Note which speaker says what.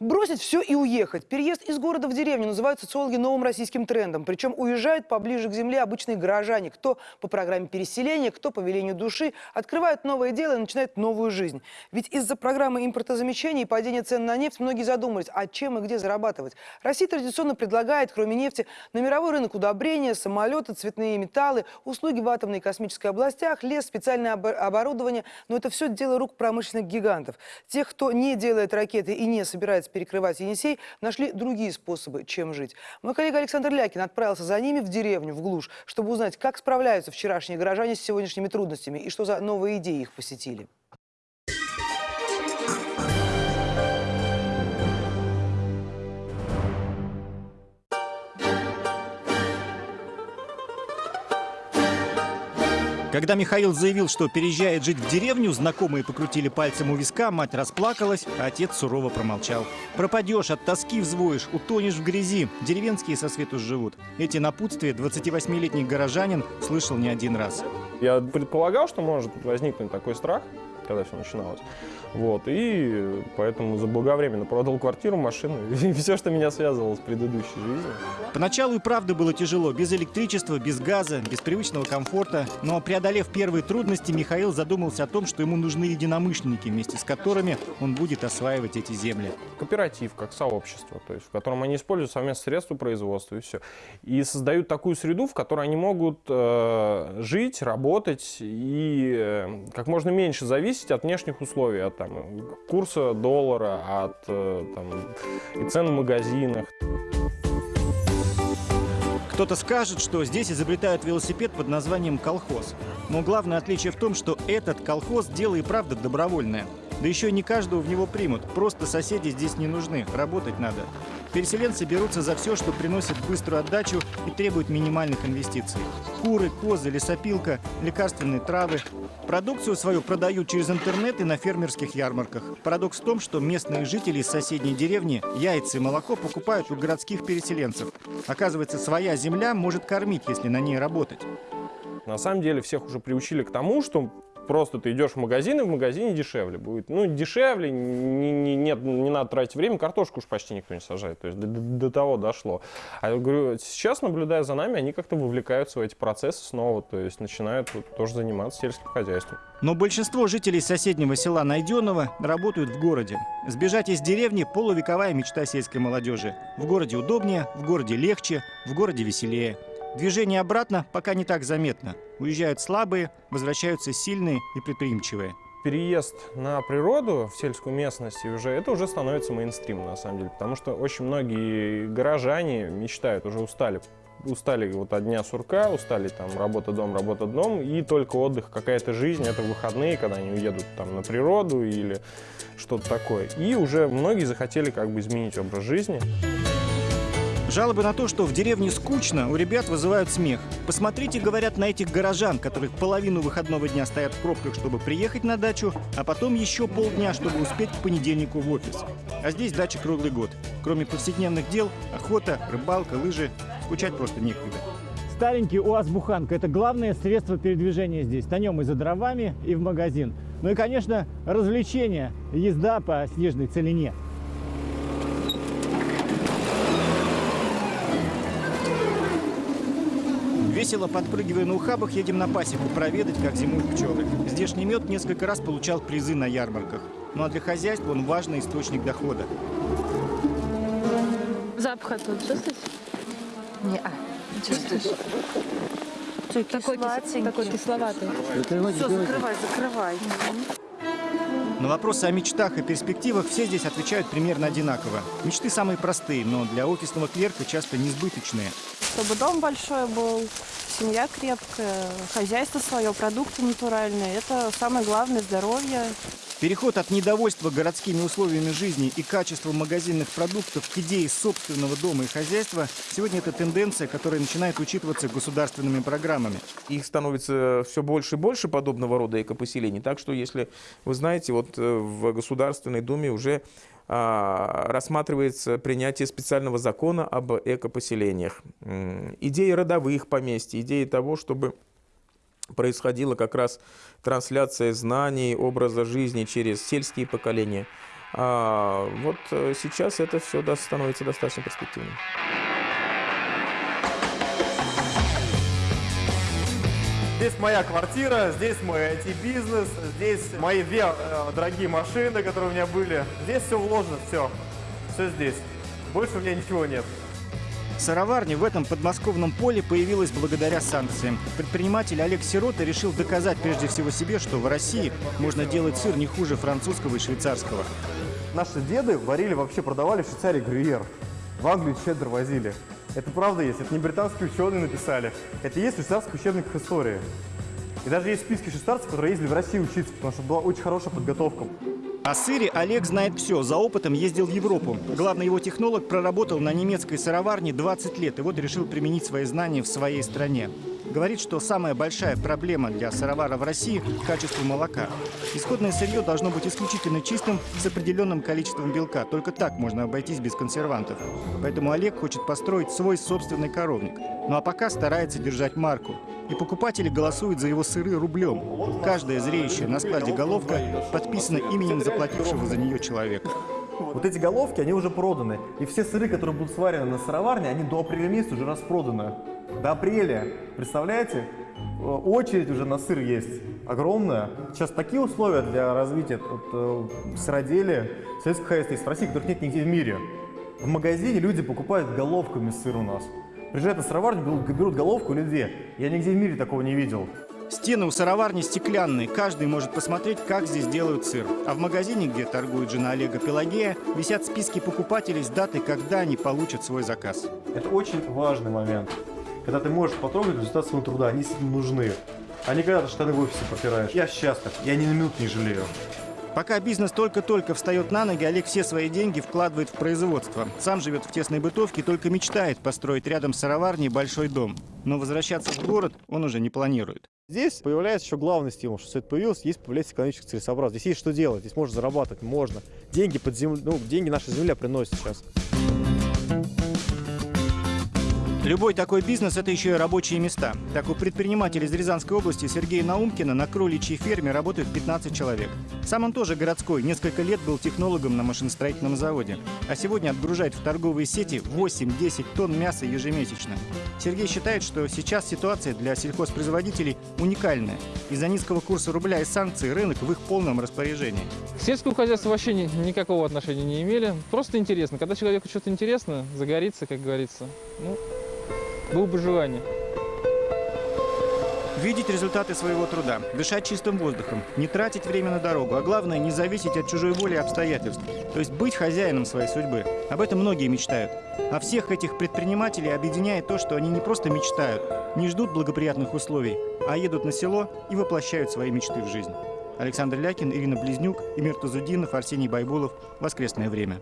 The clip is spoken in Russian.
Speaker 1: Бросить все и уехать. Переезд из города в деревню называют социологи новым российским трендом. Причем уезжают поближе к земле обычные горожане. Кто по программе переселения, кто по велению души. Открывают новое дело и начинают новую жизнь. Ведь из-за программы импортозамещения и падения цен на нефть многие задумались, а чем и где зарабатывать. Россия традиционно предлагает, кроме нефти, на мировой рынок удобрения, самолеты, цветные металлы, услуги в атомной и космической областях, лес, специальное оборудование. Но это все дело рук промышленных гигантов. Тех, кто не делает ракеты и не собирается пытаясь перекрывать Енисей, нашли другие способы, чем жить. Мой коллега Александр Лякин отправился за ними в деревню, в глушь, чтобы узнать, как справляются вчерашние горожане с сегодняшними трудностями и что за новые идеи их посетили.
Speaker 2: Когда Михаил заявил, что переезжает жить в деревню, знакомые покрутили пальцем у виска, мать расплакалась, а отец сурово промолчал. «Пропадешь, от тоски взвоишь, утонешь в грязи. Деревенские со свету живут». Эти напутствия 28-летний горожанин слышал не один раз.
Speaker 3: Я предполагал, что может возникнуть такой страх, когда все начиналось. Вот, и поэтому заблаговременно продал квартиру, машину и все, что меня связывало с предыдущей жизнью.
Speaker 2: Поначалу и правда было тяжело. Без электричества, без газа, без привычного комфорта. Но преодолев первые трудности, Михаил задумался о том, что ему нужны единомышленники, вместе с которыми он будет осваивать эти земли.
Speaker 3: Кооператив, как сообщество, то есть в котором они используют совместные средства производства и все. И создают такую среду, в которой они могут э, жить, работать и э, как можно меньше зависеть от внешних условий, от там, курса доллара, от э, там, и цен в магазинах.
Speaker 2: Кто-то скажет, что здесь изобретают велосипед под названием «колхоз». Но главное отличие в том, что этот колхоз – дело и правда добровольное. Да еще не каждого в него примут. Просто соседи здесь не нужны, работать надо. Переселенцы берутся за все, что приносит быструю отдачу и требует минимальных инвестиций. Куры, козы, лесопилка, лекарственные травы. Продукцию свою продают через интернет и на фермерских ярмарках. Парадокс в том, что местные жители из соседней деревни яйца и молоко покупают у городских переселенцев. Оказывается, своя земля может кормить, если на ней работать.
Speaker 3: На самом деле всех уже приучили к тому, что просто ты идешь в магазин, и в магазине дешевле будет. Ну, дешевле, не, не, нет, не надо тратить время, картошку уж почти никто не сажает. То есть до, до, того дошло. А я говорю, сейчас, наблюдая за нами, они как-то вовлекаются в эти процессы снова, то есть начинают вот, тоже заниматься сельским хозяйством.
Speaker 2: Но большинство жителей соседнего села Найденного работают в городе. Сбежать из деревни – полувековая мечта сельской молодежи. В городе удобнее, в городе легче, в городе веселее. Движение обратно пока не так заметно. Уезжают слабые, возвращаются сильные и предприимчивые.
Speaker 3: Переезд на природу, в сельскую местность, уже, это уже становится мейнстримом, на самом деле. Потому что очень многие горожане мечтают, уже устали устали вот от дня сурка, устали там работа дом, работа дом, и только отдых, какая-то жизнь, это выходные, когда они уедут там на природу или что-то такое. И уже многие захотели как бы изменить образ жизни.
Speaker 2: Жалобы на то, что в деревне скучно, у ребят вызывают смех. Посмотрите, говорят, на этих горожан, которые половину выходного дня стоят в пробках, чтобы приехать на дачу, а потом еще полдня, чтобы успеть к понедельнику в офис. А здесь дача круглый год. Кроме повседневных дел, охота, рыбалка, лыжи, скучать просто некуда. Старенький УАЗ-буханка – это главное средство передвижения здесь. На нем и за дровами, и в магазин. Ну и, конечно, развлечения, езда по снежной целине. Весело подпрыгивая на ухабах, едем на пасеку проведать, как зимуют пчелы. Здешний мед несколько раз получал призы на ярмарках. Ну а для хозяйства он важный источник дохода.
Speaker 4: Запах тут чувствуешь?
Speaker 5: Не, а, чувствуешь?
Speaker 4: Такой, кис... такой кисловатый.
Speaker 5: Все, закрывай, закрывай.
Speaker 2: На вопросы о мечтах и перспективах все здесь отвечают примерно одинаково. Мечты самые простые, но для офисного клерка часто несбыточные
Speaker 6: чтобы дом большой был, семья крепкая, хозяйство свое, продукты натуральные. Это самое главное – здоровье.
Speaker 2: Переход от недовольства городскими условиями жизни и качеством магазинных продуктов к идее собственного дома и хозяйства сегодня это тенденция, которая начинает учитываться государственными программами.
Speaker 7: Их становится все больше и больше подобного рода экопоселений. Так что, если вы знаете, вот э, в Государственной Думе уже рассматривается принятие специального закона об экопоселениях. Идеи родовых поместьй, идеи того, чтобы происходила как раз трансляция знаний, образа жизни через сельские поколения. А, вот э, сейчас это все становится достаточно перспективным.
Speaker 8: Здесь моя квартира, здесь мой IT-бизнес, здесь мои две э, дорогие машины, которые у меня были. Здесь все вложено, все. Все здесь. Больше у меня ничего нет.
Speaker 2: Сыроварня в этом подмосковном поле появилась благодаря санкциям. Предприниматель Олег Сирота решил доказать прежде всего себе, что в России можно делать сыр не хуже французского и швейцарского.
Speaker 8: Наши деды варили, вообще продавали в Швейцарии грюйер. В Англию чеддер возили. Это правда есть, это не британские ученые написали. Это есть в швейцарских учебниках истории. И даже есть списки швейцарцев, которые ездили в Россию учиться, потому что была очень хорошая подготовка.
Speaker 2: О сыре Олег знает все. За опытом ездил в Европу. Главный его технолог проработал на немецкой сыроварне 20 лет и вот решил применить свои знания в своей стране. Говорит, что самая большая проблема для сыровара в России – качество молока. Исходное сырье должно быть исключительно чистым с определенным количеством белка. Только так можно обойтись без консервантов. Поэтому Олег хочет построить свой собственный коровник. Ну а пока старается держать марку. И покупатели голосуют за его сыры рублем. Каждая зреющая на складе головка подписана именем заплатившего за нее человека.
Speaker 8: Вот эти головки, они уже проданы. И все сыры, которые будут сварены на сыроварне, они до апреля месяца уже распроданы. До апреля. Представляете? Э, Очередь уже на сыр есть огромная. Сейчас такие условия для развития вот, э, сыроделия, сельского хозяйства есть в России, которых нет нигде в мире. В магазине люди покупают головками сыр у нас. Приезжают на сыроварню, берут, берут головку две. Я нигде в мире такого не видел.
Speaker 2: Стены у сыроварни стеклянные, каждый может посмотреть, как здесь делают сыр. А в магазине, где торгует жена Олега Пелагея, висят списки покупателей с датой, когда они получат свой заказ.
Speaker 8: Это очень важный момент, когда ты можешь потрогать результат своего труда, они нужны. А не когда ты штаны в офисе пропираешь. Я счастлив, я ни на минуту не жалею.
Speaker 2: Пока бизнес только-только встает на ноги, Олег все свои деньги вкладывает в производство. Сам живет в тесной бытовке, только мечтает построить рядом с сыроварней большой дом. Но возвращаться в город он уже не планирует.
Speaker 8: Здесь появляется еще главный стимул, что все это появилось, есть появляется экономическая целесообразность. Здесь есть что делать, здесь можно зарабатывать, можно. Деньги под землю, ну, деньги наша земля приносит сейчас.
Speaker 2: Любой такой бизнес – это еще и рабочие места. Так у предпринимателя из Рязанской области Сергея Наумкина на кроличьей ферме работают 15 человек. Сам он тоже городской, несколько лет был технологом на машиностроительном заводе. А сегодня отгружает в торговые сети 8-10 тонн мяса ежемесячно. Сергей считает, что сейчас ситуация для сельхозпроизводителей уникальная. Из-за низкого курса рубля и санкций рынок в их полном распоряжении.
Speaker 9: К сельскому хозяйству вообще ни- никакого отношения не имели. Просто интересно. Когда человеку что-то интересно, загорится, как говорится. Ну, было бы желание.
Speaker 2: Видеть результаты своего труда, дышать чистым воздухом, не тратить время на дорогу, а главное не зависеть от чужой воли и обстоятельств. То есть быть хозяином своей судьбы. Об этом многие мечтают. А всех этих предпринимателей объединяет то, что они не просто мечтают, не ждут благоприятных условий, а едут на село и воплощают свои мечты в жизнь. Александр Лякин, Ирина Близнюк, Эмир Тазудинов, Арсений Байбулов. Воскресное время.